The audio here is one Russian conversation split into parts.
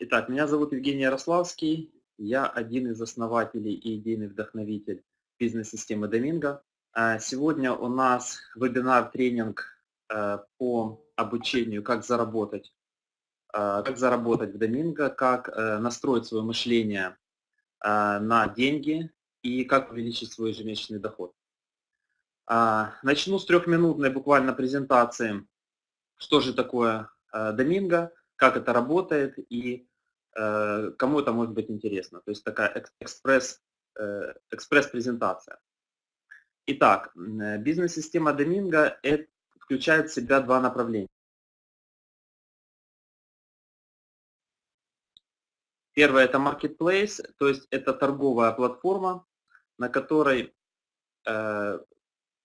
Итак, меня зовут Евгений Ярославский. Я один из основателей и идейный вдохновитель бизнес-системы Доминго. А, сегодня у нас вебинар-тренинг э, по обучению, как заработать, э, как заработать в Доминго, как э, настроить свое мышление на деньги и как увеличить свой ежемесячный доход. А, начну с трехминутной буквально презентации, что же такое Доминго, как это работает и кому это может быть интересно. То есть такая экспресс, э, экспресс-презентация. Итак, э, бизнес-система Доминго включает в себя два направления. Первое – это marketplace, то есть это торговая платформа, на которой э,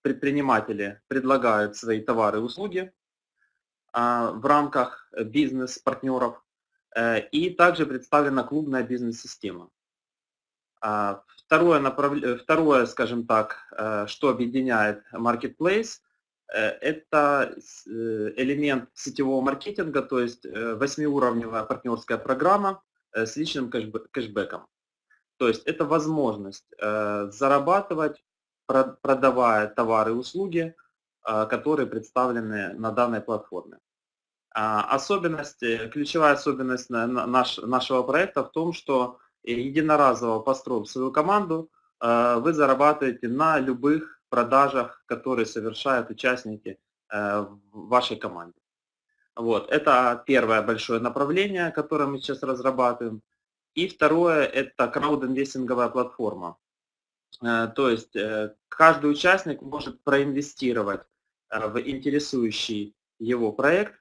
предприниматели предлагают свои товары и услуги, а, в рамках бизнес-партнеров. Э, и также представлена клубная бизнес-система. А, второе, направ... Второе, скажем так, э, что объединяет Marketplace, э, это элемент сетевого маркетинга, то есть восьмиуровневая партнерская программа с личным кэшбэком. То есть это возможность зарабатывать, продавая товары и услуги, которые представлены на данной платформе. А, особенность, ключевая особенность наш, нашего проекта в том, что единоразово построив свою команду, а, вы зарабатываете на любых продажах, которые совершают участники в вашей команде. Вот, это первое большое направление, которое мы сейчас разрабатываем. И второе – это краудинвестинговая платформа. То есть э, каждый участник может проинвестировать Э, в интересующий его проект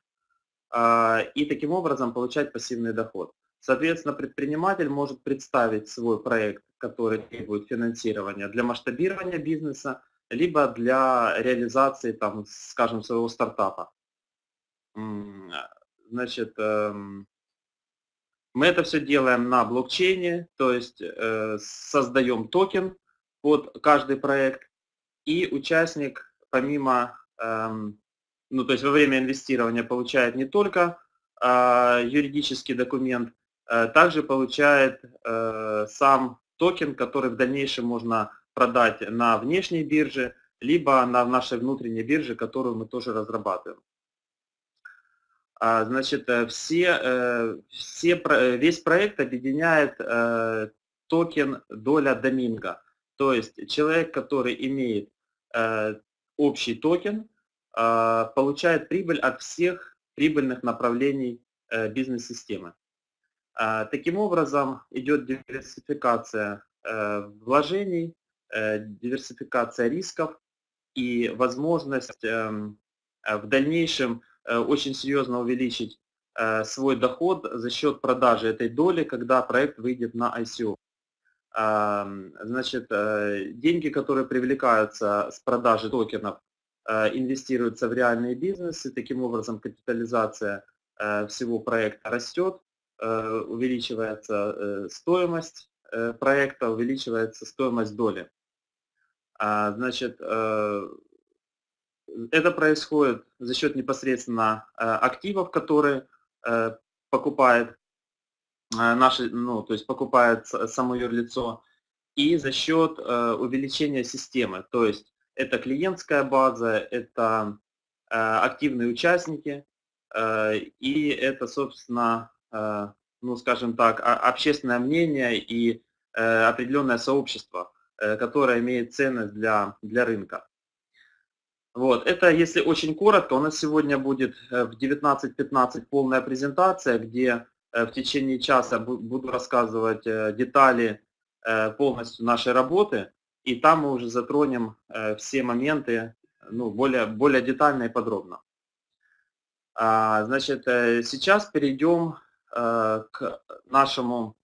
и таким образом получать пассивный доход. Соответственно, предприниматель может представить свой проект, который требует финансирования для масштабирования бизнеса, либо для реализации, там, скажем, своего стартапа. Значит, эм, мы это все делаем на блокчейне, то есть э, создаем токен под каждый проект, и участник, помимо Эм, ну, то есть во время инвестирования получает не только а, юридический документ, а также получает э, сам токен, который в дальнейшем можно продать на внешней бирже, либо на нашей внутренней бирже, которую мы тоже разрабатываем. А, значит, э, все, все, весь проект объединяет токен доля Доминго. То есть человек, который имеет общий токен а, получает прибыль от всех прибыльных направлений э, бизнес-системы. А, таким образом идет диверсификация э, вложений, э, диверсификация рисков и возможность эм, в дальнейшем очень серьезно увеличить свой доход за счет продажи этой доли, когда проект выйдет на ICO. Значит, деньги, которые привлекаются с продажи токенов, э, инвестируются в реальные бизнесы, таким образом капитализация э, всего проекта растет, увеличивается стоимость проекта, увеличивается стоимость доли. А, значит, это происходит за счет непосредственно активов, которые покупает Э, наши, ну, то есть покупает само юрлицо, и за счет э, увеличения системы. То есть это клиентская база, это э, активные участники, и это, собственно, ну, скажем так, общественное мнение и определенное сообщество, которое имеет ценность для, для рынка. Вот, это если очень коротко, у нас сегодня будет в 19.15 полная презентация, где Э, в течение часа буду рассказывать э, детали э, полностью нашей работы, и там мы уже затронем все моменты ну, более, более детально и подробно. А, значит, сейчас перейдем к нашему,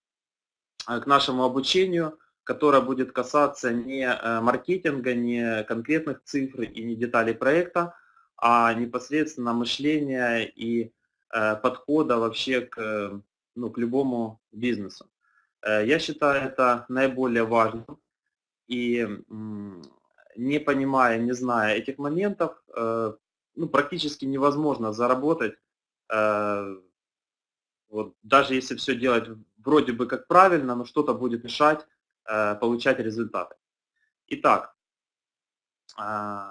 к нашему обучению, которое будет касаться не маркетинга, не конкретных цифр и не деталей проекта, а непосредственно мышления и Э, подхода вообще к, ну, к любому бизнесу. Э, я считаю это наиболее важным. И не понимая, не зная этих моментов, э, ну, практически невозможно заработать Вот, даже если все делать вроде бы как правильно, но что-то будет мешать э, получать результаты. Итак, э,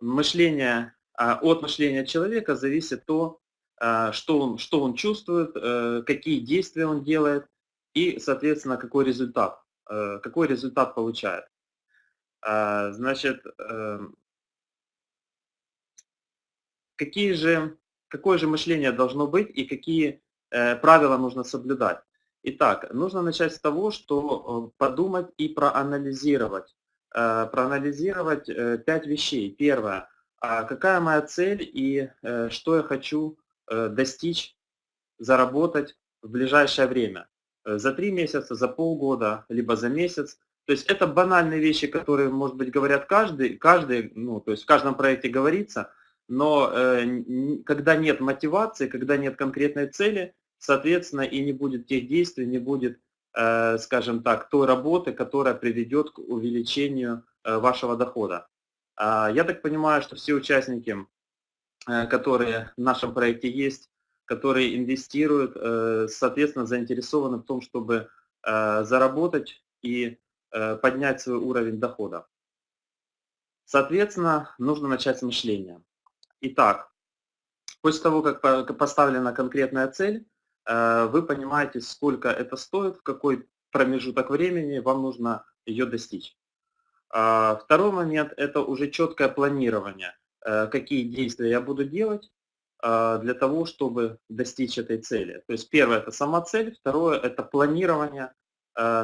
мышление, э, от мышления человека зависит то, э, что, он, что он чувствует, э, какие действия он делает и, соответственно, какой результат, э, какой результат получает. Э, значит, э, какие же, какое же мышление должно быть и какие э, правила нужно соблюдать. Итак, нужно начать с того, что э, подумать и проанализировать. Э, проанализировать пять вещей. Первое. А какая моя цель и что я хочу достичь, заработать в ближайшее время. За три месяца, за полгода, либо за месяц. То есть это банальные вещи, которые, может быть, говорят каждый, каждый, ну, то есть в каждом проекте говорится, но э, когда нет мотивации, когда нет конкретной цели, соответственно, и не будет тех действий, не будет, э, скажем так, той работы, которая приведет к увеличению э, вашего дохода. Э, я так понимаю, что все участники, э, которые в нашем проекте есть, которые инвестируют, э, соответственно, заинтересованы в том, чтобы э, заработать и э, поднять свой уровень дохода. Соответственно, нужно начать с мышления. Итак, после того, как поставлена конкретная цель, вы понимаете, сколько это стоит, в какой промежуток времени вам нужно ее достичь. А, второй момент – это уже четкое планирование, какие действия я буду делать для того, чтобы достичь этой цели. То есть первое – это сама цель, второе – это планирование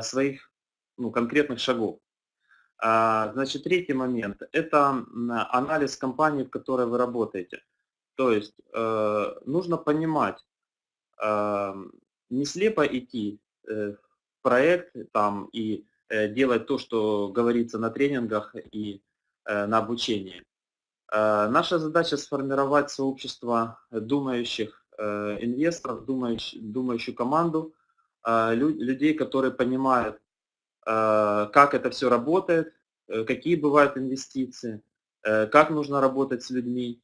своих ну, конкретных шагов. А, значит, третий момент – это анализ компании, в которой вы работаете. То есть э, нужно понимать, э, не слепо идти э, в проект там, и делать то, что говорится на тренингах и на обучении. Наша задача сформировать сообщество думающих инвесторов, думающих, думающую команду, людей, которые понимают, Э, как это все работает, э, какие бывают инвестиции, э, как нужно работать с людьми,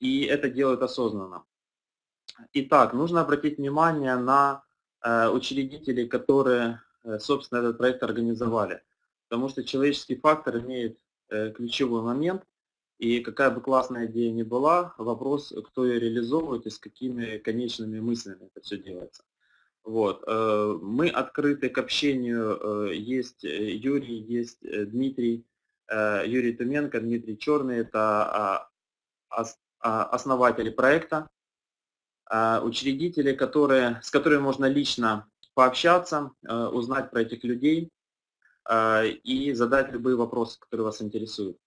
и это делают осознанно. Итак, нужно обратить внимание на учредителей, которые, собственно, этот проект организовали, потому что человеческий фактор имеет ключевой момент, и какая бы классная идея ни была, вопрос, кто ее реализовывает и с какими конечными мыслями это все делается. Вот. Э, мы открыты к общению. Э, есть э, Юрий, есть Дмитрий, Юрий Туменко, Дмитрий Черный. Это а, а, основатели проекта, учредители, которые, с которыми можно лично пообщаться, узнать про этих людей и задать любые вопросы, которые вас интересуют.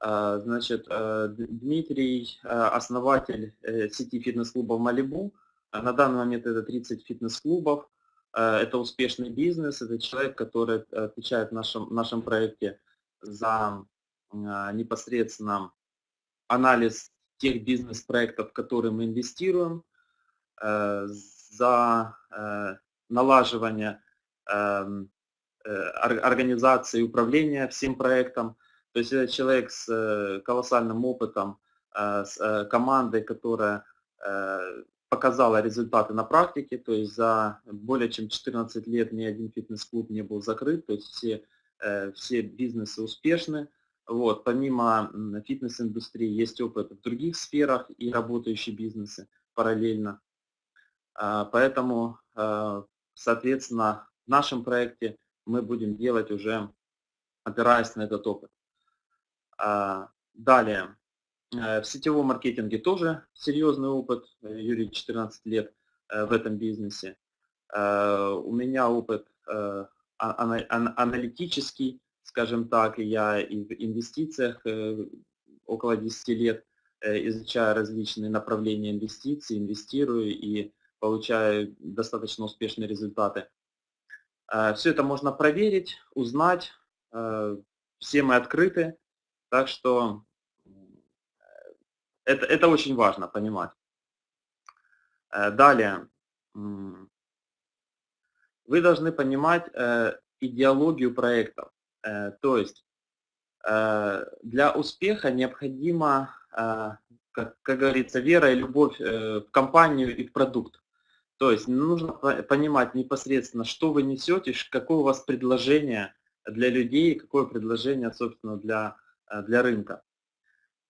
Значит, Дмитрий, основатель сети фитнес-клубов «Малибу», а на данный момент это 30 фитнес-клубов, э, это успешный бизнес, это человек, который отвечает в нашем, нашем проекте за а, непосредственно анализ тех бизнес-проектов, в которые мы инвестируем, э, за э, налаживание организации и управления всем проектом. То есть это человек с колоссальным опытом, с командой, которая показала результаты на практике, то есть за более чем 14 лет ни один фитнес-клуб не был закрыт, то есть все, э, все бизнесы успешны. Вот, помимо фитнес-индустрии есть опыт в других сферах и работающие бизнесы параллельно. А, поэтому, э, соответственно, в нашем проекте мы будем делать уже, опираясь на этот опыт. А, далее. Э, в сетевом маркетинге тоже серьезный опыт, э, Юрий 14 лет э, в этом бизнесе. У меня опыт а, аналитический, скажем так, я и в инвестициях около 10 лет изучаю различные направления инвестиций, инвестирую и получаю достаточно успешные результаты. Все это можно проверить, узнать, все мы открыты, так что это, это очень важно понимать. Э, далее. Вы должны понимать э, идеологию проектов. Э, то есть для успеха необходимо как, как говорится, вера и любовь в компанию и в продукт. То есть нужно понимать непосредственно, что вы несете, какое у вас предложение для людей, какое предложение, собственно, для, для рынка.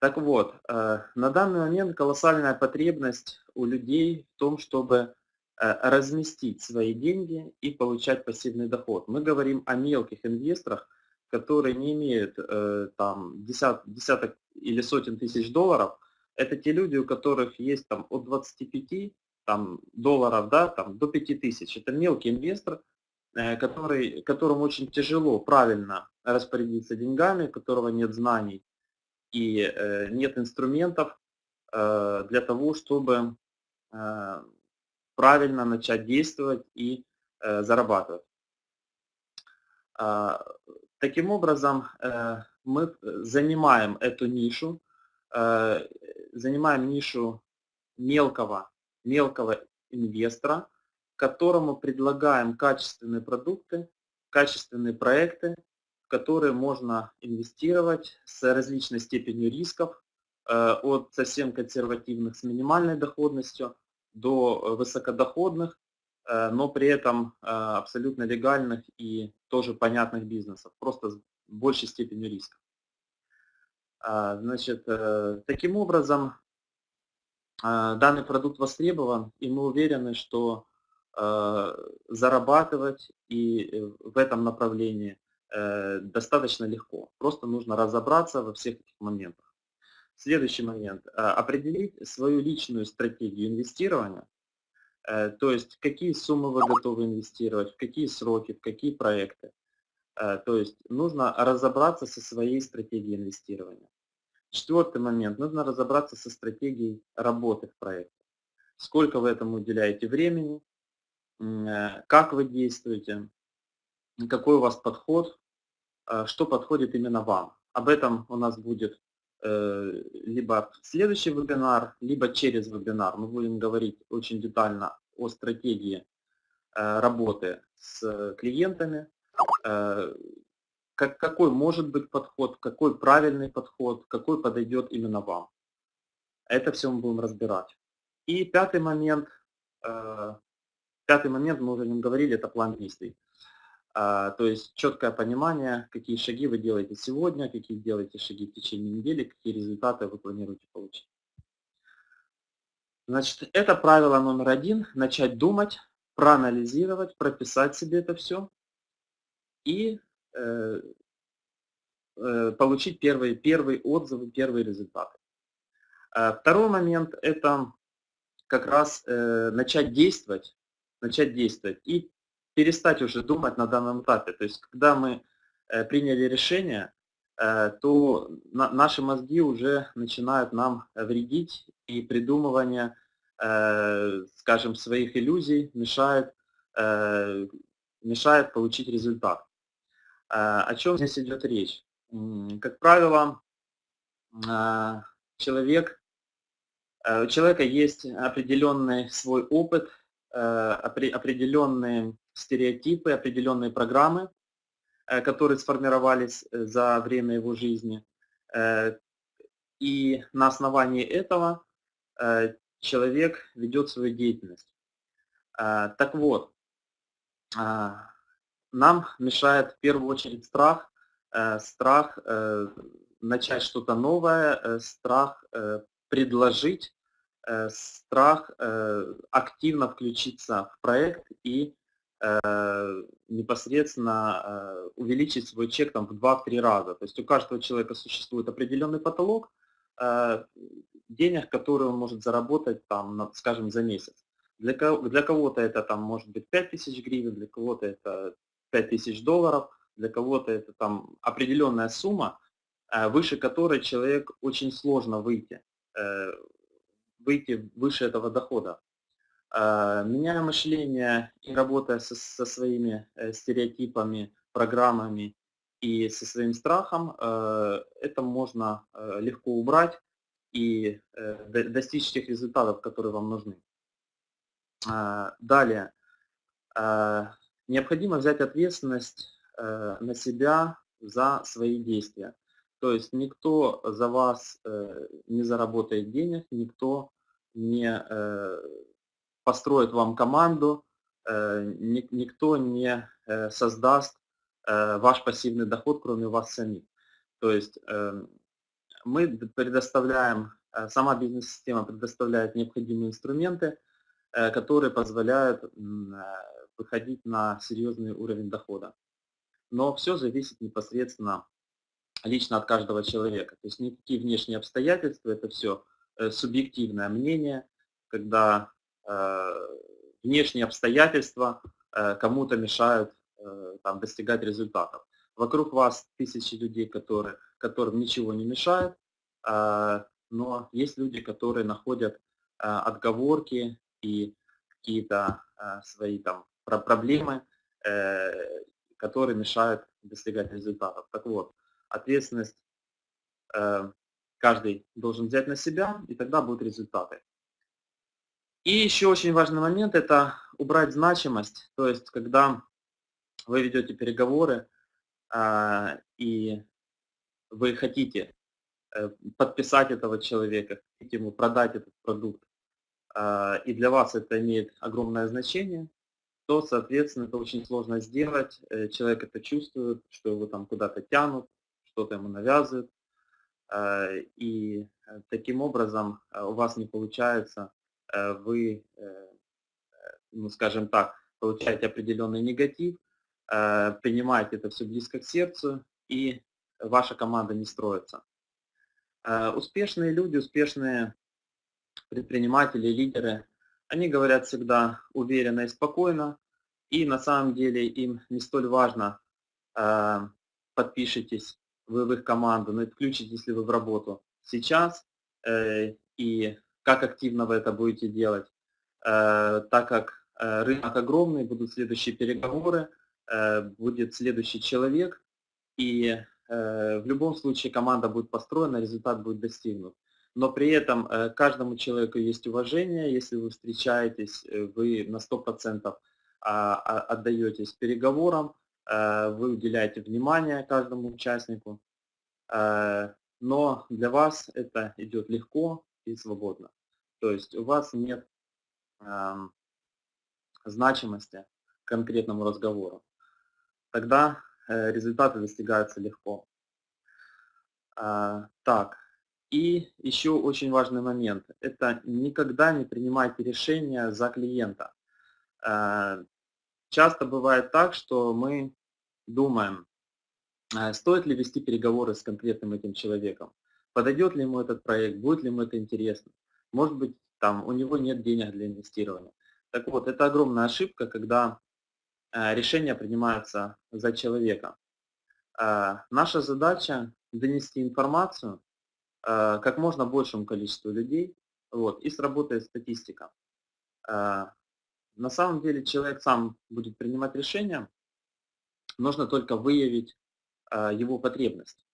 Так вот, на данный момент колоссальная потребность у людей в том, чтобы Э, разместить свои деньги и получать пассивный доход. Мы говорим о мелких инвесторах, которые не имеют э, там десят, десяток или сотен тысяч долларов. Это те люди, у которых есть там от 25 там, долларов да, там, до 5 тысяч. Это мелкий инвестор, э, который, которому очень тяжело правильно распорядиться деньгами, у которого нет знаний и э, нет инструментов э, для того, чтобы правильно начать действовать и зарабатывать. А, таким образом, мы занимаем эту нишу, занимаем нишу мелкого, мелкого инвестора, которому предлагаем качественные продукты, качественные проекты, в которые можно инвестировать с различной степенью рисков, от совсем консервативных с минимальной доходностью до э, высокодоходных, э, но при этом э, абсолютно легальных и тоже понятных бизнесов, просто с большей степенью риска. Значит, таким образом, данный продукт востребован, и мы уверены, что зарабатывать и в этом направлении достаточно легко. Просто нужно разобраться во всех этих моментах. Следующий момент. Э, определить свою личную стратегию инвестирования, э, то есть какие суммы вы готовы инвестировать, в какие сроки, в какие проекты. Э, то есть нужно разобраться со своей стратегией инвестирования. Четвертый момент. Нужно разобраться со стратегией работы в проекте. Сколько вы этому уделяете времени, как вы действуете, какой у вас подход, что подходит именно вам. Об этом у нас будет Э, либо следующий вебинар, либо через вебинар. Мы будем говорить очень детально о стратегии э, работы с клиентами, э, как, какой может быть подход, какой правильный подход, какой подойдет именно вам. Это все мы будем разбирать. И пятый момент, пятый момент, мы уже о нем говорили, это план действий. А, то есть четкое понимание, какие шаги вы делаете сегодня, какие делаете шаги в течение недели, какие результаты вы планируете получить. Значит, это правило номер один. Начать думать, проанализировать, прописать себе это все и э, э, получить первые, первые отзывы, первые результаты. А второй момент – это как раз э, начать действовать, начать действовать и перестать уже думать на данном этапе. То есть, когда мы э, приняли решение, э, то наши мозги уже начинают нам вредить, и придумывание, э, скажем, своих иллюзий мешает, мешает получить результат. О чем здесь идет речь? Как правило, человек, у человека есть определенный свой опыт, определенные стереотипы, определенные программы, э, которые сформировались э, за время его жизни. Э, и на основании этого человек ведет свою деятельность. Так вот, нам мешает в первую очередь страх, страх начать что-то новое, страх предложить, страх активно включиться в проект и Э, непосредственно э, увеличить свой чек там, в 2-3 раза. То есть у каждого человека существует определенный потолок э, денег, которые он может заработать, там, скажем, за месяц. Для, для кого-то это там, может быть 5000 гривен, для кого-то это 5000 долларов, для кого-то это там определенная сумма, выше которой человек очень сложно выйти, выйти выше этого дохода. А, меняя мышление и работая со, со своими э, стереотипами, программами и со своим страхом, э, это можно э, легко убрать и достичь тех результатов, которые вам нужны. Далее. Необходимо взять ответственность на себя за свои действия. То есть никто за вас не заработает денег, никто не построит вам команду, никто не создаст ваш пассивный доход, кроме вас самих. То есть мы предоставляем, сама бизнес-система предоставляет необходимые инструменты, которые позволяют выходить на серьезный уровень дохода. Но все зависит непосредственно лично от каждого человека. То есть никакие внешние обстоятельства, это все э, субъективное мнение, когда э, внешние обстоятельства э, кому-то мешают там, достигать результатов. Вокруг вас тысячи людей, которые, которым ничего не мешает, но есть люди, которые находят отговорки и какие-то свои там проблемы, которые мешают достигать результатов. Так вот, ответственность э, каждый должен взять на себя, и тогда будут результаты. И еще очень важный момент – это убрать значимость, то есть когда вы ведете переговоры, э, и вы хотите э, подписать этого человека, хотите ему продать этот продукт, и для вас это имеет огромное значение, то, соответственно, это очень сложно сделать. Человек это чувствует, что его там куда-то тянут, что-то ему навязывают, э, и э, таким образом э, у вас не получается, вы, ну скажем так, получаете определенный негатив, принимаете это все близко к сердцу, и ваша команда не строится. Успешные люди, успешные предприниматели, лидеры, они говорят всегда уверенно и спокойно, и на самом деле им не столь важно, подпишитесь вы в их команду, но включитесь ли вы в работу сейчас э, и как активно вы это будете делать, э, так как э, рынок огромный, будут следующие переговоры, э, будет следующий человек, и э, в любом случае команда будет построена, результат будет достигнут. Но при этом э, каждому человеку есть уважение, если вы встречаетесь, э, вы на 100% а, а, отдаетесь переговорам, Э, вы уделяете внимание каждому участнику, но для вас это идет легко и свободно. То есть у вас нет эм, значимости конкретному разговору. Тогда результаты достигаются легко. Так, и еще очень важный момент. Это никогда не принимайте решения за клиента. Часто бывает так, что мы думаем, а, стоит ли вести переговоры с конкретным этим человеком, подойдет ли ему этот проект, будет ли ему это интересно, может быть, там у него нет денег для инвестирования. Так вот, это огромная ошибка, когда а, решения принимаются за человека. А, наша задача донести информацию как можно большему количеству людей, вот, и сработает статистика. На самом деле человек сам будет принимать решения, нужно только выявить а, его потребность.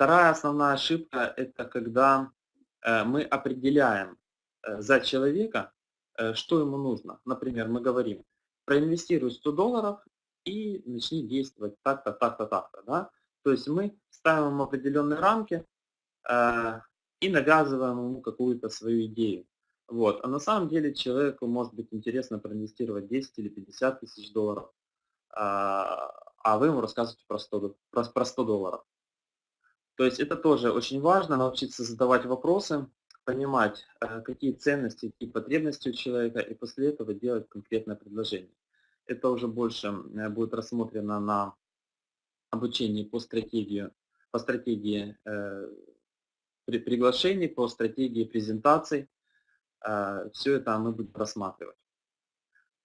Вторая основная ошибка – это когда э, мы определяем э, за человека, э, что ему нужно. Например, мы говорим, проинвестируй 100 долларов и начни действовать так-то, так-то, так-то. Да? То есть мы ставим определенные рамки и навязываем ему какую-то свою идею. Вот. А на самом деле человеку может быть интересно проинвестировать 10 или 50 тысяч долларов, а, а вы ему рассказываете про 100, про, про 100 долларов. То есть это тоже очень важно, научиться задавать вопросы, понимать, э, какие ценности, какие потребности у человека, и после этого делать конкретное предложение. Это уже больше э, будет рассмотрено на обучении по стратегии, по стратегии э, приглашений, по стратегии презентаций. А, Все это мы будем просматривать.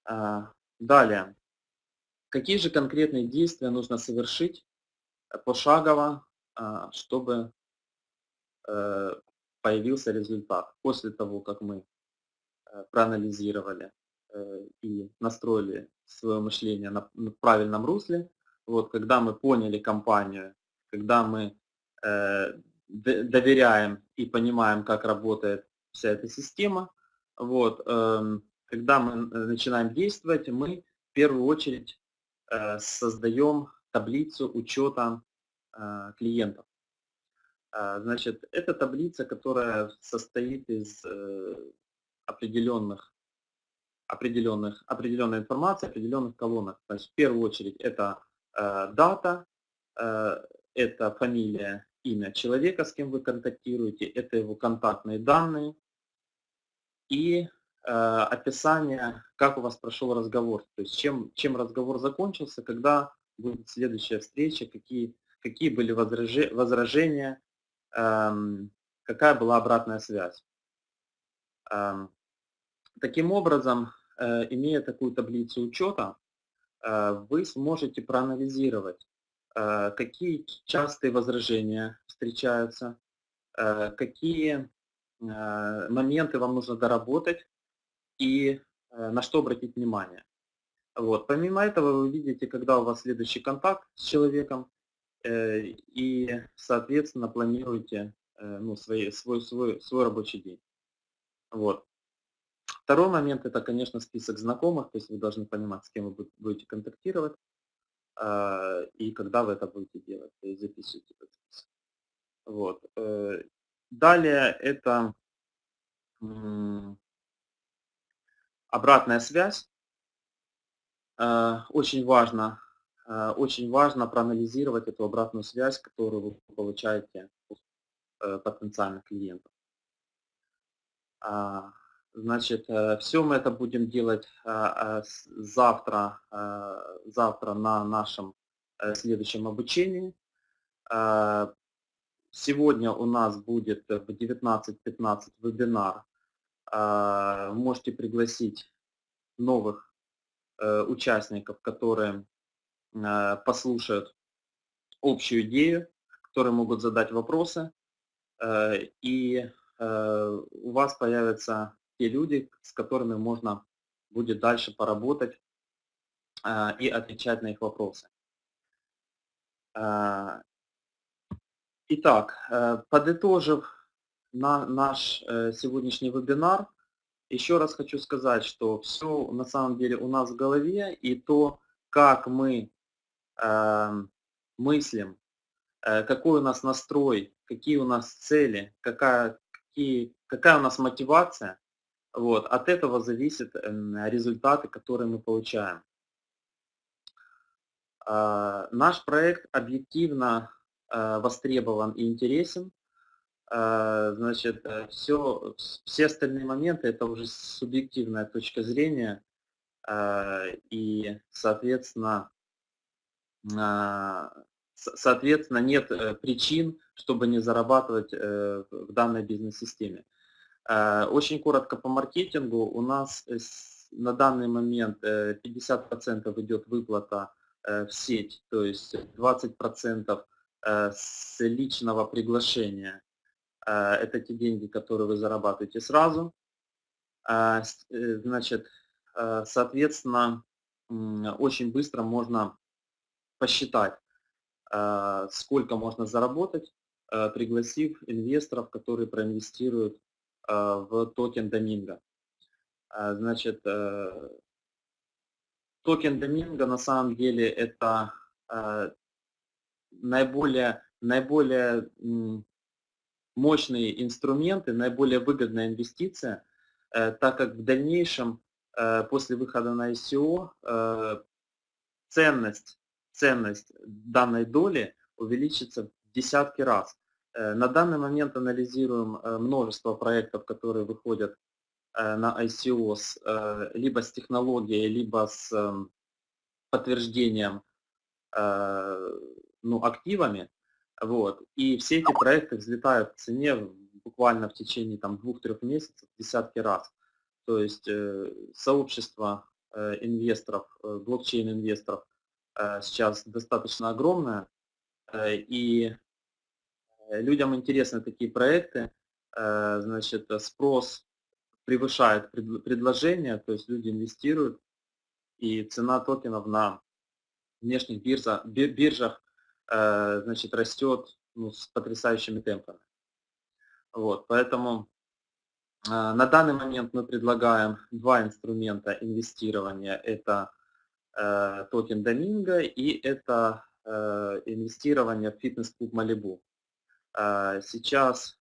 А, далее. Какие же конкретные действия нужно совершить э, пошагово, а, чтобы э, появился результат после того, как мы э, проанализировали и настроили свое мышление на правильном русле. Вот, когда мы поняли компанию, когда мы доверяем и понимаем, как работает вся эта система. Вот, эм, когда мы э, начинаем действовать, мы в первую очередь э, создаем таблицу учета клиентов. Значит, это таблица, которая состоит из определенных, определенных, определенной информации, определенных колонок. Значит, в первую очередь это дата, это фамилия, имя человека, с кем вы контактируете, это его контактные данные и э, описание, как у вас прошел разговор, то есть чем, чем разговор закончился, когда будет следующая встреча, какие, какие были возражения, эм, какая была обратная связь. Эм, таким образом, э, имея такую таблицу учета, э, вы сможете проанализировать Э, какие частые возражения встречаются, э, какие э, моменты вам нужно доработать и на что обратить внимание. Вот. Помимо этого вы видите, когда у вас следующий контакт с человеком и, соответственно, планируете ну, свой, свой, свой, свой рабочий день. Вот. Второй момент – это, конечно, список знакомых, то есть вы должны понимать, с кем вы будете контактировать. А, и когда вы это будете делать, то есть записывайте этот список. Вот. Э, далее это обратная связь. А, очень важно, а, очень важно проанализировать эту обратную связь, которую вы получаете от э, потенциальных клиентов. Значит, э, все мы это будем делать э, э, завтра, завтра на нашем следующем обучении. Сегодня у нас будет в 19.15 вебинар. Можете пригласить новых участников, которые послушают общую идею, которые могут задать вопросы. И у вас появится те люди, с которыми можно будет дальше поработать а, и отвечать на их вопросы. А, итак, э, подытожив на наш э, сегодняшний вебинар, еще раз хочу сказать, что все на самом деле у нас в голове, и то, как мы эм, мыслим, э, какой у нас настрой, какие у нас цели, какая, какие, какая у нас мотивация, вот, от этого зависят результаты, которые мы получаем. А, наш проект объективно а, востребован и интересен. А, значит, все, все остальные моменты это уже субъективная точка зрения. И, соответственно, соответственно, нет э, причин, чтобы не зарабатывать э, в данной бизнес-системе. Э, очень коротко по маркетингу. У нас э, на данный момент 50% э, идет выплата в сеть, то есть 20% с личного приглашения. Это те деньги, которые вы зарабатываете сразу. Значит, соответственно, очень быстро можно посчитать, сколько можно заработать, пригласив инвесторов, которые проинвестируют в токен Доминго. Э, значит, э, токен Доминго на самом деле это наиболее, наиболее мощные инструменты, наиболее выгодная инвестиция, так как в дальнейшем, после выхода на ICO, ценность, ценность данной доли увеличится в десятки раз. Э, на данный момент анализируем э, множество проектов, которые выходят э, на ICO с, либо с технологией, либо с эм, подтверждением ну, активами. Вот. И все эти проекты взлетают в цене буквально в течение двух-трех месяцев десятки раз. То есть сообщество инвесторов, блокчейн-инвесторов сейчас достаточно огромное, и людям интересны такие проекты, э, значит, спрос превышает предложение, то есть люди инвестируют, и цена токенов на внешних биржах, биржах э, значит, растет ну, с потрясающими темпами. Вот, поэтому на данный момент мы предлагаем два инструмента инвестирования. Это токен Доминго и это инвестирования в фитнес-клуб Малибу. Сейчас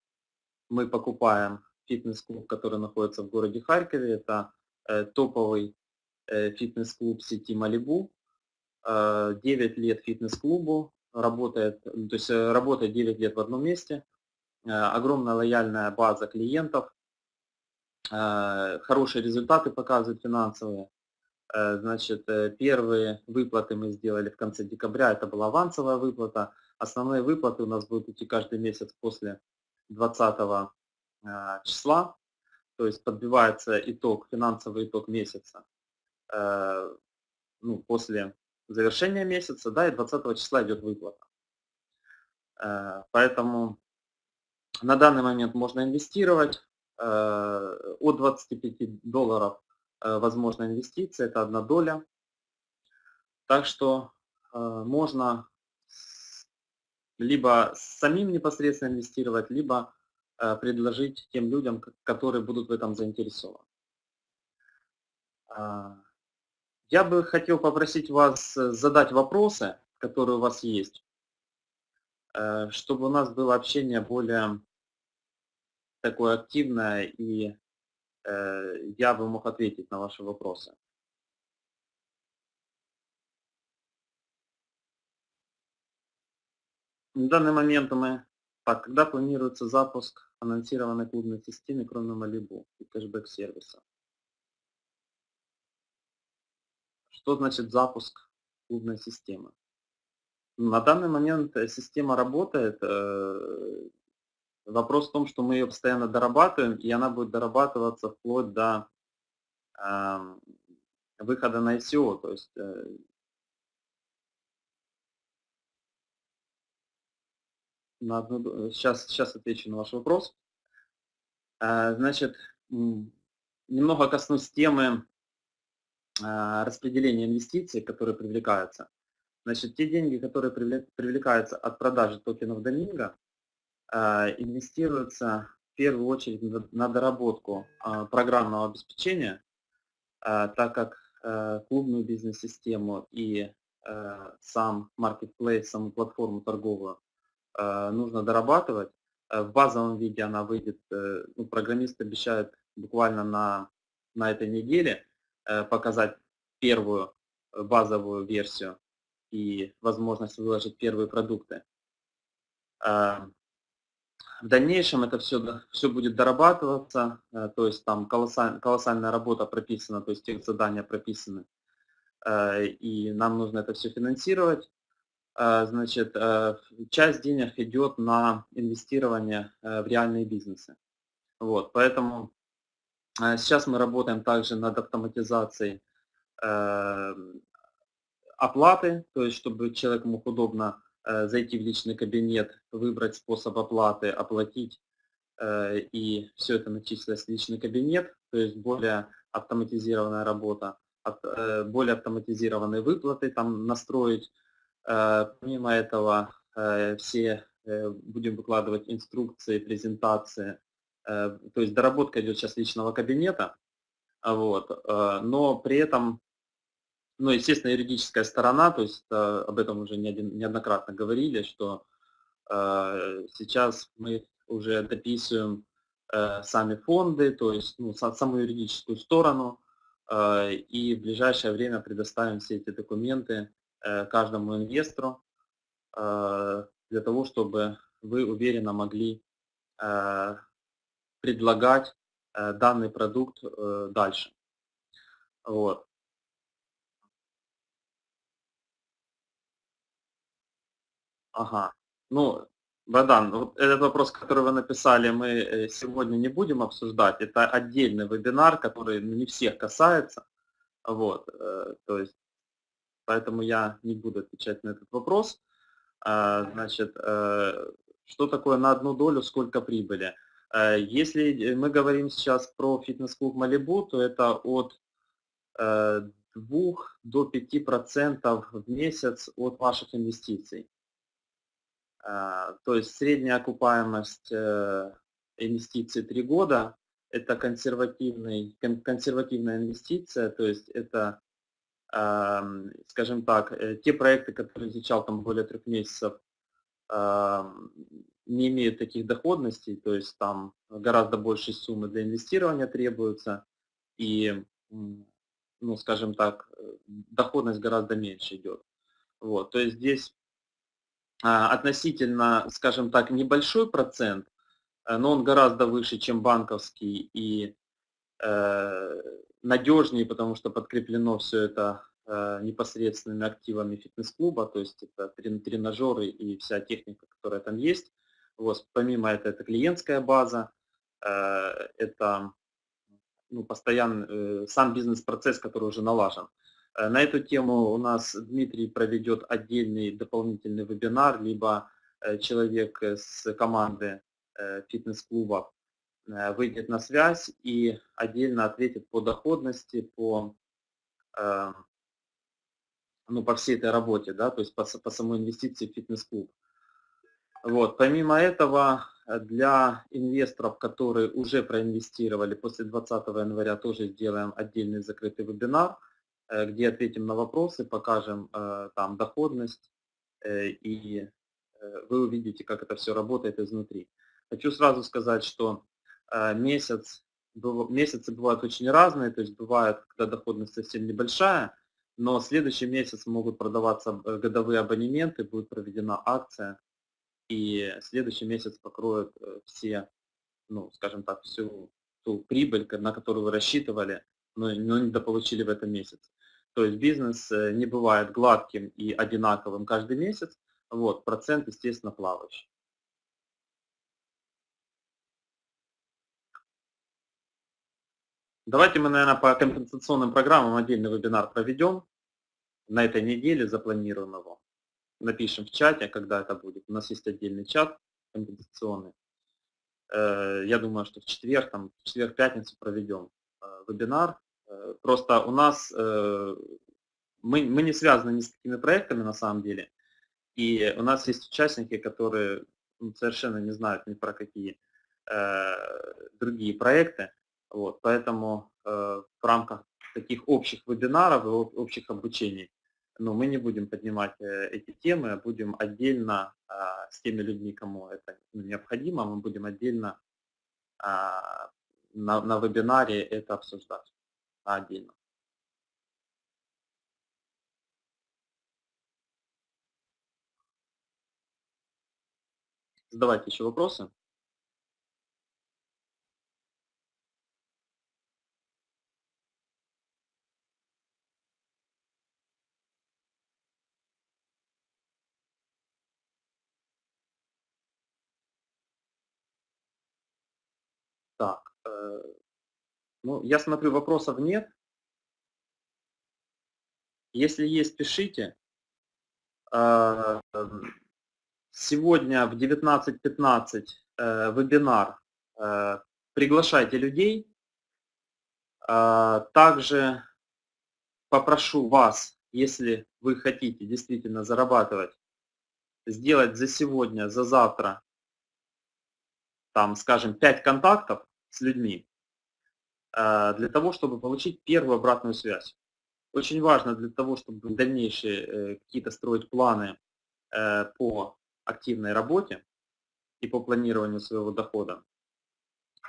мы покупаем фитнес-клуб, который находится в городе Харькове. Это топовый фитнес-клуб сети Малибу. 9 лет фитнес-клубу, работает, то есть работает 9 лет в одном месте, огромная лояльная база клиентов, хорошие результаты показывают финансовые. Значит, первые выплаты мы сделали в конце декабря, это была авансовая выплата. Основные выплаты у нас будут идти каждый месяц после 20 числа, то есть подбивается итог, финансовый итог месяца ну, после завершения месяца, да, и 20 числа идет выплата. Поэтому на данный момент можно инвестировать. От 25 долларов возможна инвестиция, это одна доля. Так что можно либо самим непосредственно инвестировать, либо Э, предложить тем людям, которые будут в этом заинтересованы. А, я бы хотел попросить вас э, задать вопросы, которые у вас есть, э, чтобы у нас было общение более такое активное, и я бы мог ответить на ваши вопросы. В данный момент мы так, когда планируется запуск анонсированной клубной системы, кроме Malibu и кэшбэк-сервиса? Что значит запуск клубной системы? На данный момент э, система работает. Э, вопрос в том, что мы ее постоянно дорабатываем, и она будет дорабатываться вплоть до эм, выхода на ICO. То есть на одну, сейчас, сейчас отвечу на ваш вопрос. А, значит, немного коснусь темы а, распределения инвестиций, которые привлекаются. Значит, те деньги, которые привлекаются от продажи токенов Доминго, а, инвестируются в первую очередь на доработку программного обеспечения, так как клубную бизнес-систему и сам marketplace, саму платформу торговую Э, нужно дорабатывать. Э, в базовом виде она выйдет, э, ну, программист обещает буквально на, на этой неделе показать первую базовую версию и возможность выложить первые продукты. В дальнейшем это все, все будет дорабатываться, то есть там колоссаль, колоссальная работа прописана, то есть тех задания прописаны, и нам нужно это все финансировать. Э, значит, э, часть денег идет на инвестирование э, в реальные бизнесы. Вот, поэтому сейчас мы работаем также над автоматизацией оплаты, то есть чтобы человек мог удобно зайти в личный кабинет, выбрать способ оплаты, оплатить, и все это начислилось в личный кабинет, то есть более автоматизированная работа, более автоматизированные выплаты там настроить, Э, помимо этого, э, все э, будем выкладывать инструкции, презентации. То есть доработка идет сейчас личного кабинета. Вот. Но при этом, ну, естественно, юридическая сторона, то есть об этом уже неоднократно говорили, что сейчас мы уже дописываем сами фонды, то есть ну, саму юридическую сторону, и в ближайшее время предоставим все эти документы Э, каждому инвестору э, для того, чтобы вы уверенно могли э, предлагать данный продукт дальше. Вот. Ага. Ну, Богдан, вот этот вопрос, который вы написали, мы сегодня не будем обсуждать. Это отдельный вебинар, который не всех касается. Вот. То есть поэтому я не буду отвечать на этот вопрос. А, значит, э, что такое на одну долю, сколько прибыли? Э, если мы говорим сейчас про фитнес-клуб Малибу, то это от 2 э, до 5% в месяц от ваших инвестиций. То есть средняя окупаемость инвестиций 3 года – это консервативный, консервативная инвестиция, то есть это скажем так, те проекты, которые изучал там более трех месяцев, не имеют таких доходностей, то есть там гораздо больше суммы для инвестирования требуется, и, ну, скажем так, доходность гораздо меньше идет. Вот, то есть здесь а, относительно, скажем так, небольшой процент, э, но он гораздо выше, чем банковский и э, надежнее, потому что подкреплено все это э, непосредственными активами фитнес-клуба, то есть это тренажеры и вся техника, которая там есть. Вот, помимо этого, это клиентская база, э, это ну, постоянный сам бизнес-процесс, который уже налажен. Э, на эту тему у нас Дмитрий проведет отдельный дополнительный вебинар, либо э, человек с команды э, фитнес-клуба выйдет на связь и отдельно ответит по доходности, по, ну, по всей этой работе, да, то есть по, по самой инвестиции в фитнес-клуб. Вот. Помимо этого, для инвесторов, которые уже проинвестировали, после 20 января тоже сделаем отдельный закрытый вебинар – Э, где ответим на вопросы, покажем э, там доходность, э, и вы увидите, как это все работает изнутри. Хочу сразу сказать, что месяц, месяцы бывают очень разные, то есть бывает, когда доходность совсем небольшая, но следующий месяц могут продаваться годовые абонементы, будет проведена акция, и следующий месяц покроет все, ну, скажем так, всю ту прибыль, на которую вы рассчитывали, но, но недополучили в этом месяце. То есть бизнес э, не бывает гладким и одинаковым каждый месяц, вот, процент, естественно, плавающий. Давайте мы, наверное, по компенсационным программам отдельный вебинар проведем. На этой неделе запланируем его. Напишем в чате, когда это будет. У нас есть отдельный чат компенсационный. Э, я думаю, что в четверг, там, в четверг-пятницу проведем э, вебинар Э, просто у нас, мы, мы не связаны ни с какими проектами на самом деле, и у нас есть участники, которые ну, совершенно не знают ни про какие другие проекты, вот, поэтому в рамках таких общих вебинаров и общих обучений но ну, мы не будем поднимать эти темы, а будем отдельно а, с теми людьми, кому это ну, необходимо, мы будем отдельно а, на, на вебинаре это обсуждать отдельно. Задавайте еще вопросы. Так, э, ну, я смотрю, вопросов нет. Если есть, пишите. А, сегодня в 19.15 э, вебинар. Э, приглашайте людей. Также попрошу вас, если вы хотите действительно зарабатывать, сделать за сегодня, за завтра, там, скажем, 5 контактов с людьми, а, для того, чтобы получить первую обратную связь. Очень важно для того, чтобы дальнейшие э, какие-то строить планы э, по активной работе и по планированию своего дохода,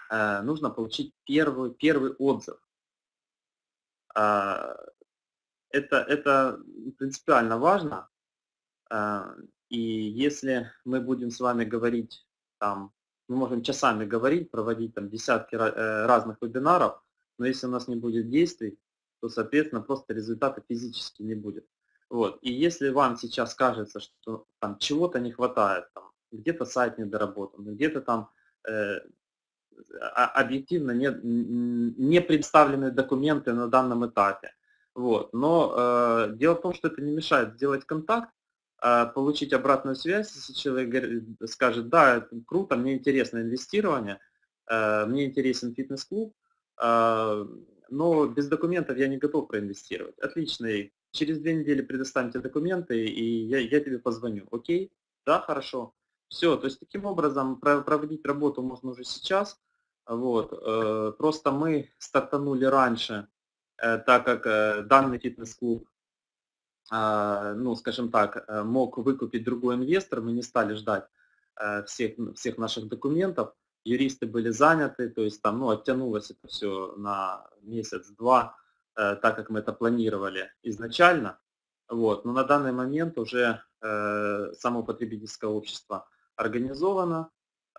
э, нужно получить первый, первый отзыв. А, это, это принципиально важно. А, и если мы будем с вами говорить там мы можем часами говорить, проводить там десятки э, разных вебинаров, но если у нас не будет действий, то, соответственно, просто результата физически не будет. Вот. И если вам сейчас кажется, что там чего-то не хватает, где-то сайт недоработан, где-то там э, объективно не, не представлены документы на данном этапе, вот. но э, дело в том, что это не мешает сделать контакт, а, получить обратную связь, если человек скажет, да, это круто, мне интересно инвестирование, э, мне интересен фитнес-клуб, а, но без документов я не готов проинвестировать. Отлично, через две недели предоставьте документы, и я, я тебе позвоню. Окей? Да, хорошо. Все, то есть таким образом проводить работу можно уже сейчас. Вот. Э, просто мы стартанули раньше, э, так как данный фитнес-клуб ну, скажем так, мог выкупить другой инвестор, мы не стали ждать всех, всех наших документов, юристы были заняты, то есть там, ну, оттянулось это все на месяц-два, так как мы это планировали изначально. Вот. Но на данный момент уже э, само потребительское общество организовано,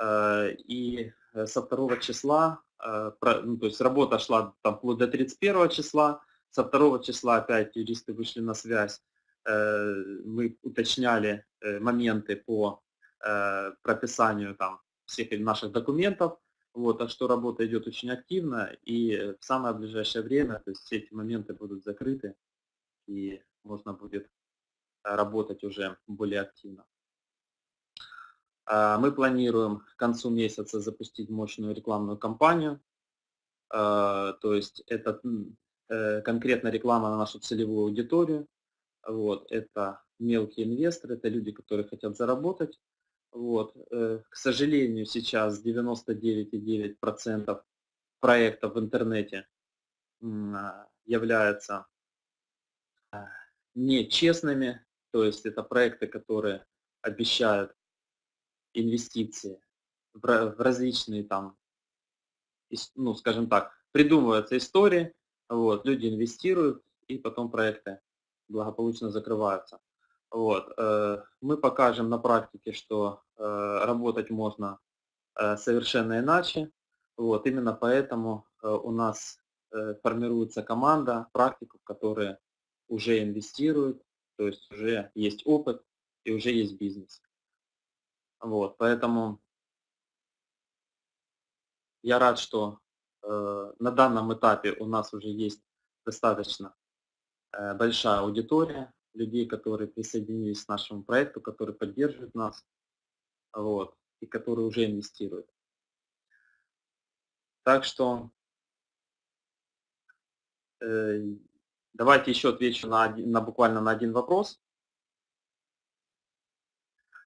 э, и со 2 числа, э, ну, то есть работа шла там вплоть до 31 числа, со 2 числа опять юристы вышли на связь, э, мы уточняли э, моменты по э, прописанию там всех наших документов, вот, так что работа идет очень активно, и в самое ближайшее время, то есть все эти моменты будут закрыты, и можно будет работать уже более активно. А, мы планируем к концу месяца запустить мощную рекламную кампанию. То есть это конкретно реклама на нашу целевую аудиторию. Вот, это мелкие инвесторы, это люди, которые хотят заработать. Вот. Э, к сожалению, сейчас 99,9% проектов в интернете а, являются нечестными, то есть это проекты, которые обещают инвестиции в различные там, ну, скажем так, придумываются истории, вот, люди инвестируют, и потом проекты благополучно закрываются. Вот. Э, мы покажем на практике, что э, работать можно э, совершенно иначе. Вот. Именно поэтому у нас формируется команда практиков, которые уже инвестируют, то есть уже есть опыт и уже есть бизнес. Вот, поэтому я рад, что на данном этапе у нас уже есть достаточно э, большая аудитория людей, которые присоединились к нашему проекту, которые поддерживают нас, вот, и которые уже инвестируют. Так что э, Давайте еще отвечу на, один, на буквально на один вопрос.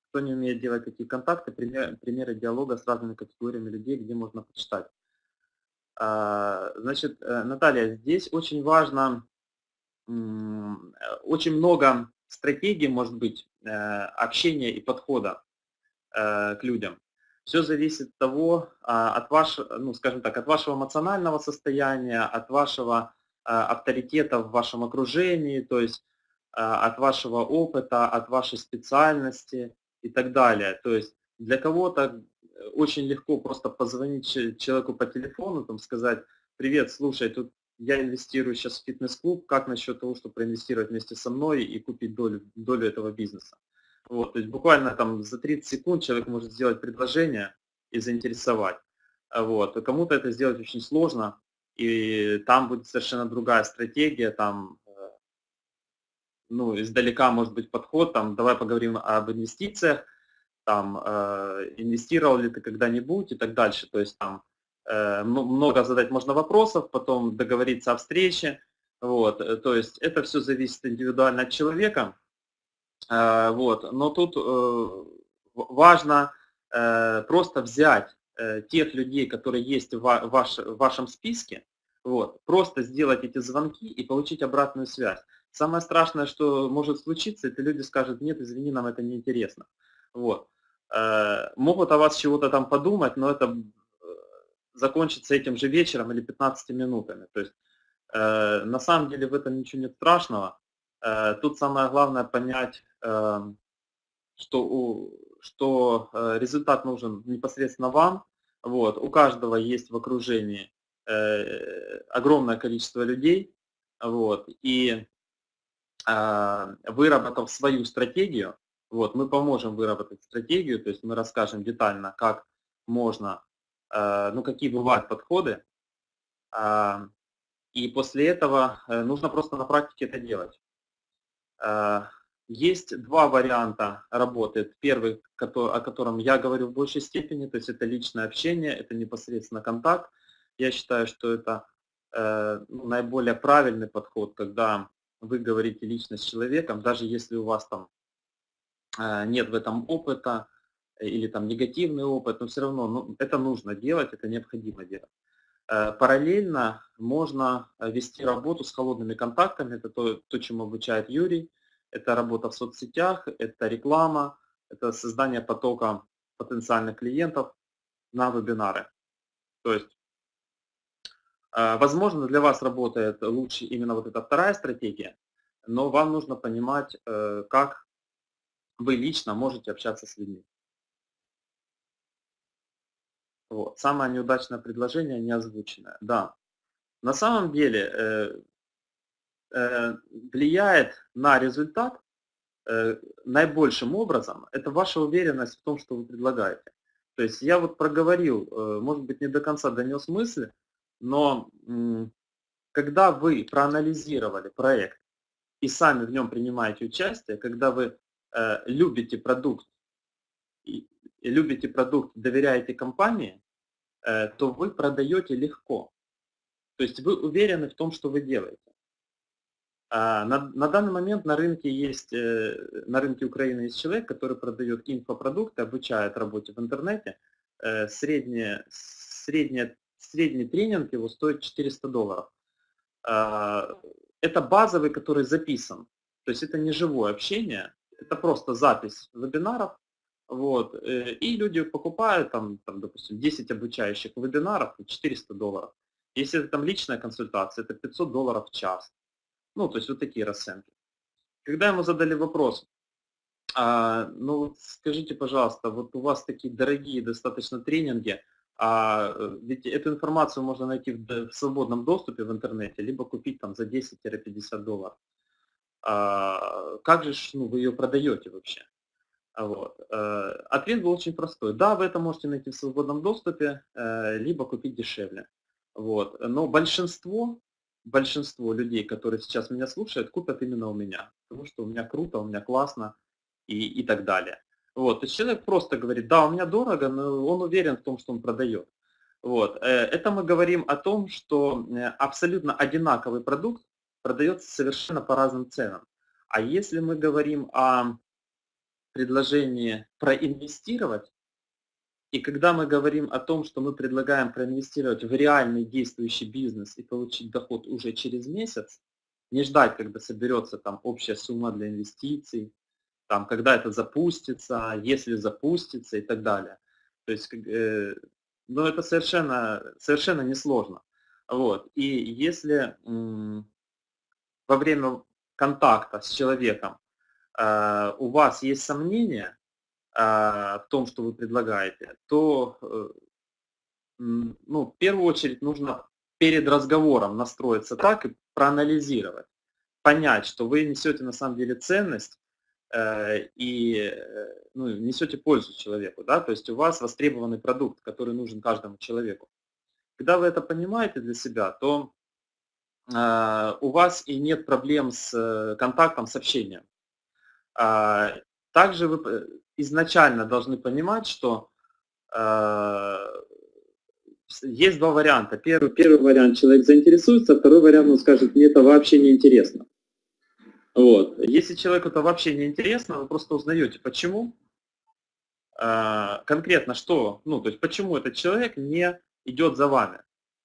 Кто не умеет делать такие контакты, пример, примеры диалога с разными категориями людей, где можно почитать. А, значит, э, Наталья, здесь очень важно, очень много стратегий, может быть, э, общения и подхода э, к людям. Все зависит от того, а, от вашего, ну, скажем так, от вашего эмоционального состояния, от вашего а, авторитета в вашем окружении, то есть от вашего опыта, от вашей специальности и так далее. То есть для кого-то очень легко просто позвонить человеку по телефону, там сказать, привет, слушай, тут я инвестирую сейчас в фитнес-клуб, как насчет того, чтобы проинвестировать вместе со мной и купить долю, долю этого бизнеса. Вот, то есть буквально там за 30 секунд человек может сделать предложение и заинтересовать. Вот. Кому-то это сделать очень сложно, и там будет совершенно другая стратегия, там, э, ну, издалека может быть подход, там, давай поговорим об инвестициях, там, э, инвестировал ли ты когда-нибудь и так дальше, то есть там э, много задать можно вопросов, потом договориться о встрече, вот, э, то есть это все зависит индивидуально от человека, э, вот, но тут э, важно э, просто взять Э, тех людей, которые есть в, ваш, в вашем списке, вот, просто сделать эти звонки и получить обратную связь. Самое страшное, что может случиться, это люди скажут, нет, извини, нам это не интересно. Вот. Э, могут о вас чего-то там подумать, но это э, закончится этим же вечером или 15 минутами. То есть на самом деле в этом ничего нет страшного. Тут самое главное понять, эм, что, у, что результат нужен непосредственно вам, вот, у каждого есть в окружении э, огромное количество людей, вот, и э, выработав свою стратегию, вот, мы поможем выработать стратегию, то есть мы расскажем детально, как можно, э, ну, какие бывают подходы, э, и после этого э, нужно просто на практике это делать. Э, есть два варианта работы. Первый, о котором я говорю в большей степени, то есть это личное общение, это непосредственно контакт. Я считаю, что это ну, наиболее правильный подход, когда вы говорите лично с человеком, даже если у вас там нет в этом опыта или там негативный опыт, но все равно ну, это нужно делать, это необходимо делать. Э, параллельно можно вести работу с холодными контактами, это то, то чем обучает Юрий, это работа в соцсетях, это реклама, это создание потока потенциальных клиентов на вебинары. То есть, э, возможно, для вас работает лучше именно вот эта вторая стратегия, но вам нужно понимать, э, как вы лично можете общаться с людьми. Вот. Самое неудачное предложение не озвученное. Да. На самом деле э, э, влияет на результат э, наибольшим образом, это ваша уверенность в том, что вы предлагаете. То есть я вот проговорил, э, может быть не до конца донес мысли, но э, когда вы проанализировали проект и сами в нем принимаете участие, когда вы любите продукт, любите продукт, доверяете компании, э, то вы продаете легко. То есть вы уверены в том, что вы делаете. А на, на данный момент на рынке есть, э, на рынке Украины есть человек, который продает инфопродукты, обучает работе в интернете. Э, средняя, средняя, средний тренинг его стоит 400 долларов. А, это базовый, который записан. То есть это не живое общение, это просто запись вебинаров. Вот, э, и люди покупают, там, там, допустим, 10 обучающих вебинаров, 400 долларов. Если это там личная консультация, это 500 долларов в час. Ну, то есть вот такие расценки. Когда ему задали вопрос, а, ну скажите, пожалуйста, вот у вас такие дорогие достаточно тренинги, а э, ведь эту информацию можно найти в, в свободном доступе в интернете, либо купить там за 10-50 долларов. А, как же ну, вы ее продаете вообще? Вот. Э, ответ был очень простой. Да, вы это можете найти в свободном доступе, э, либо купить дешевле. Вот. Но большинство большинство людей, которые сейчас меня слушают, купят именно у меня. Потому что у меня круто, у меня классно и, и так далее. Вот, то есть человек просто говорит, да, у меня дорого, но он уверен в том, что он продает. Вот. Э, это мы говорим о том, что абсолютно одинаковый продукт продается совершенно по разным ценам. А если мы говорим о предложении проинвестировать, и когда мы говорим о том, что мы предлагаем проинвестировать в реальный действующий бизнес и получить доход уже через месяц, не ждать, когда соберется там общая сумма для инвестиций, там, когда это запустится, если запустится и так далее. То есть, э, ну, это совершенно, совершенно несложно. Вот. И если во время контакта с человеком э, у вас есть сомнения, а, в том, что вы предлагаете, то э, ну, в первую очередь нужно перед разговором настроиться так и проанализировать, понять, что вы несете на самом деле ценность э, и э, ну, несете пользу человеку, да, то есть у вас востребованный продукт, который нужен каждому человеку. Когда вы это понимаете для себя, то у вас и нет проблем с контактом, с общением. А, также вы изначально должны понимать, что э, есть два варианта. Первый, первый вариант человек заинтересуется, второй вариант он скажет, мне это вообще не интересно. Вот. Если человеку это вообще не интересно, вы просто узнаете, почему. Э, конкретно что, ну, то есть почему этот человек не идет за вами.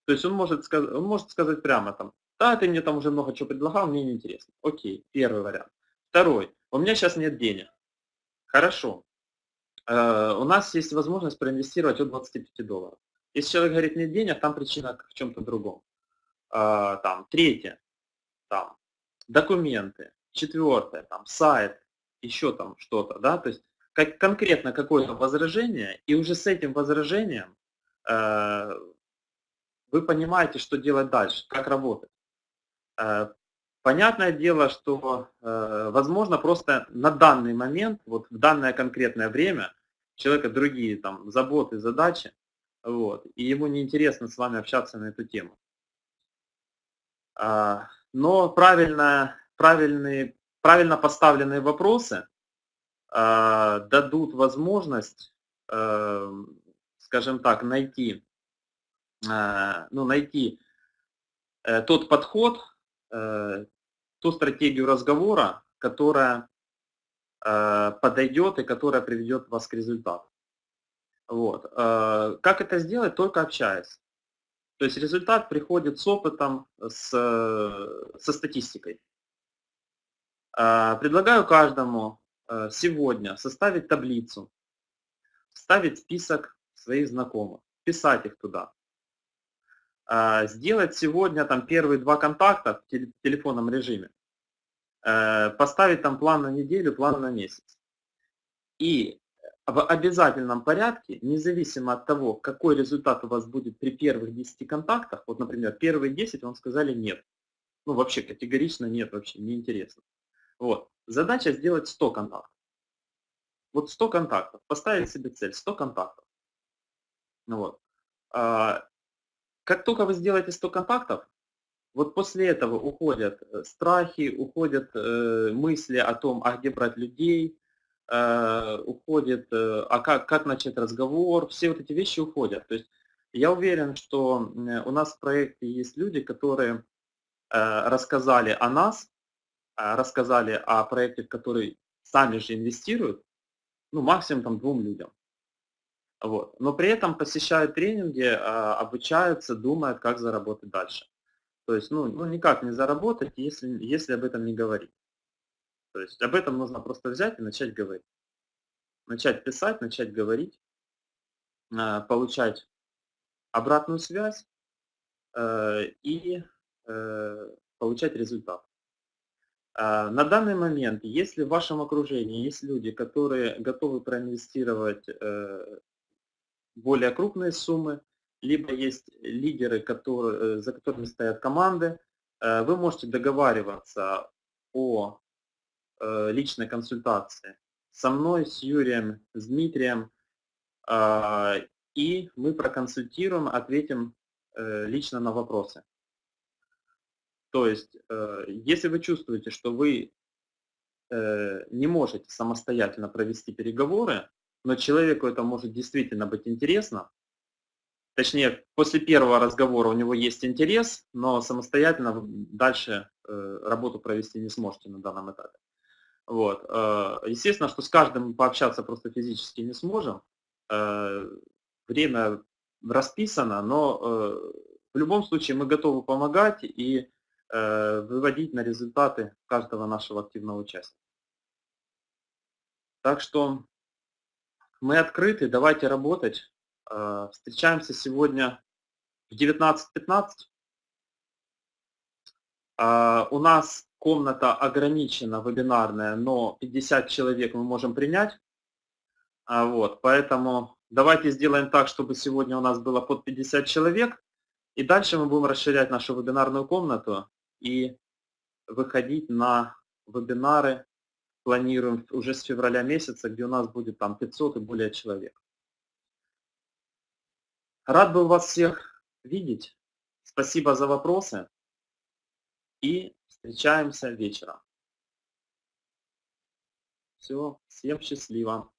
То есть он может, сказать, он может сказать прямо там, да, ты мне там уже много чего предлагал, мне не интересно. Окей, первый вариант. Второй, у меня сейчас нет денег. Хорошо. Э, у нас есть возможность проинвестировать от 25 долларов. Если человек говорит, нет денег, там причина в чем-то другом. Э, там, третье, там, документы. Четвертое, там, сайт, еще там что-то, да, то есть как, конкретно какое-то возражение, и уже с этим возражением э, вы понимаете, что делать дальше, как работать. Э, Понятное дело, что, э, возможно, просто на данный момент, вот в данное конкретное время, у человека другие там заботы, задачи, вот, и ему неинтересно с вами общаться на эту тему. А, но правильно, правильные, правильно поставленные вопросы дадут возможность, э, скажем так, найти, э, ну, найти тот подход, ту стратегию разговора, которая э, подойдет и которая приведет вас к результату. Вот. Э, как это сделать? Только общаясь. То есть результат приходит с опытом, с, со статистикой. Предлагаю каждому сегодня составить таблицу, вставить список своих знакомых, писать их туда. Сделать сегодня там первые два контакта в телефонном режиме. Поставить там план на неделю, план на месяц. И в обязательном порядке, независимо от того, какой результат у вас будет при первых 10 контактах, вот, например, первые 10 вам сказали нет. Ну, вообще категорично нет, вообще неинтересно. Вот. Задача сделать 100 контактов. Вот 100 контактов. Поставить себе цель 100 контактов. Ну вот. Как только вы сделаете 100 контактов, вот после этого уходят э, страхи, уходят э, мысли о том, а где брать людей, э, уходит, э, а как, как начать разговор, все вот эти вещи уходят. То есть я уверен, что у нас в проекте есть люди, которые э, рассказали о нас, э, рассказали о проекте, в который сами же инвестируют, ну, максимум там двум людям. Вот. Но при этом посещают тренинги, а, обучаются, думают, как заработать дальше. То есть, ну, ну никак не заработать, если, если об этом не говорить. То есть об этом нужно просто взять и начать говорить. Начать писать, начать говорить, а, получать обратную связь э, и э, получать результат. А, на данный момент, если в вашем окружении есть люди, которые готовы проинвестировать э, более крупные суммы, либо есть лидеры, которые, э, за которыми стоят команды, э, вы можете договариваться о э, личной консультации со мной, с Юрием, с Дмитрием, и мы проконсультируем, ответим лично на вопросы. То есть, если вы чувствуете, что вы не можете самостоятельно провести переговоры, но человеку это может действительно быть интересно. Точнее, после первого разговора у него есть интерес, но самостоятельно дальше э, работу провести не сможете на данном этапе. Вот. Э, естественно, что с каждым пообщаться просто физически не сможем. Э, время расписано, но в любом случае мы готовы помогать и выводить на результаты каждого нашего активного участия. Так что мы открыты, давайте работать. Э, встречаемся сегодня в 19.15. Э, у нас комната ограничена, вебинарная, но 50 человек мы можем принять. А, вот, поэтому давайте сделаем так, чтобы сегодня у нас было под 50 человек. И дальше мы будем расширять нашу вебинарную комнату и выходить на вебинары планируем уже с февраля месяца, где у нас будет там 500 и более человек. Рад был вас всех видеть. Спасибо за вопросы. И встречаемся вечером. Все, всем счастливо.